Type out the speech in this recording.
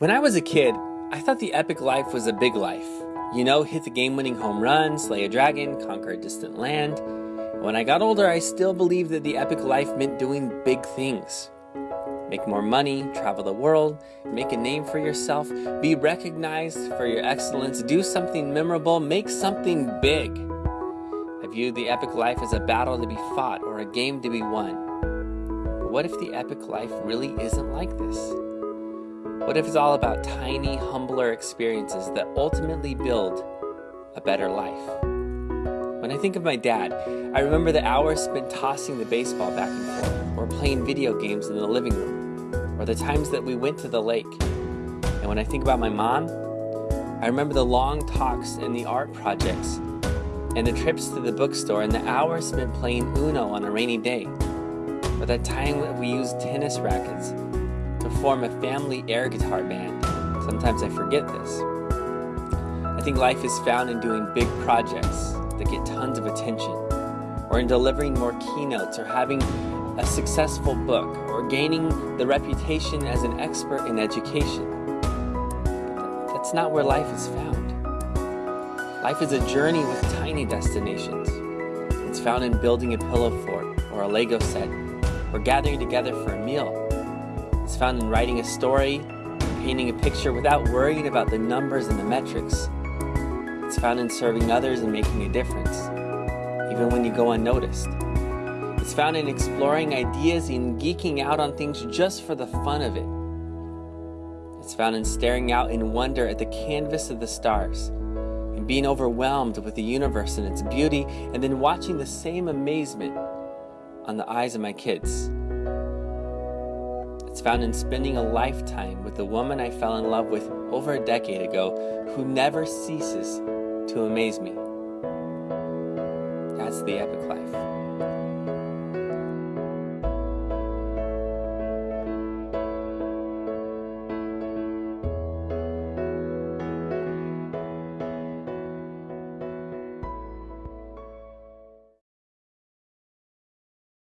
When I was a kid, I thought the epic life was a big life. You know, hit the game winning home run, slay a dragon, conquer a distant land. When I got older, I still believed that the epic life meant doing big things. Make more money, travel the world, make a name for yourself, be recognized for your excellence, do something memorable, make something big. I viewed the epic life as a battle to be fought or a game to be won. But what if the epic life really isn't like this? What if it's all about tiny, humbler experiences that ultimately build a better life? When I think of my dad, I remember the hours spent tossing the baseball back and forth, or playing video games in the living room, or the times that we went to the lake. And when I think about my mom, I remember the long talks and the art projects, and the trips to the bookstore, and the hours spent playing Uno on a rainy day, or that time we used tennis rackets to form a family air guitar band. Sometimes I forget this. I think life is found in doing big projects that get tons of attention, or in delivering more keynotes, or having a successful book, or gaining the reputation as an expert in education. That's not where life is found. Life is a journey with tiny destinations. It's found in building a pillow fort, or a Lego set, or gathering together for a meal, it's found in writing a story, painting a picture without worrying about the numbers and the metrics. It's found in serving others and making a difference, even when you go unnoticed. It's found in exploring ideas and geeking out on things just for the fun of it. It's found in staring out in wonder at the canvas of the stars and being overwhelmed with the universe and its beauty, and then watching the same amazement on the eyes of my kids. It's found in spending a lifetime with the woman I fell in love with over a decade ago who never ceases to amaze me. That's the epic life.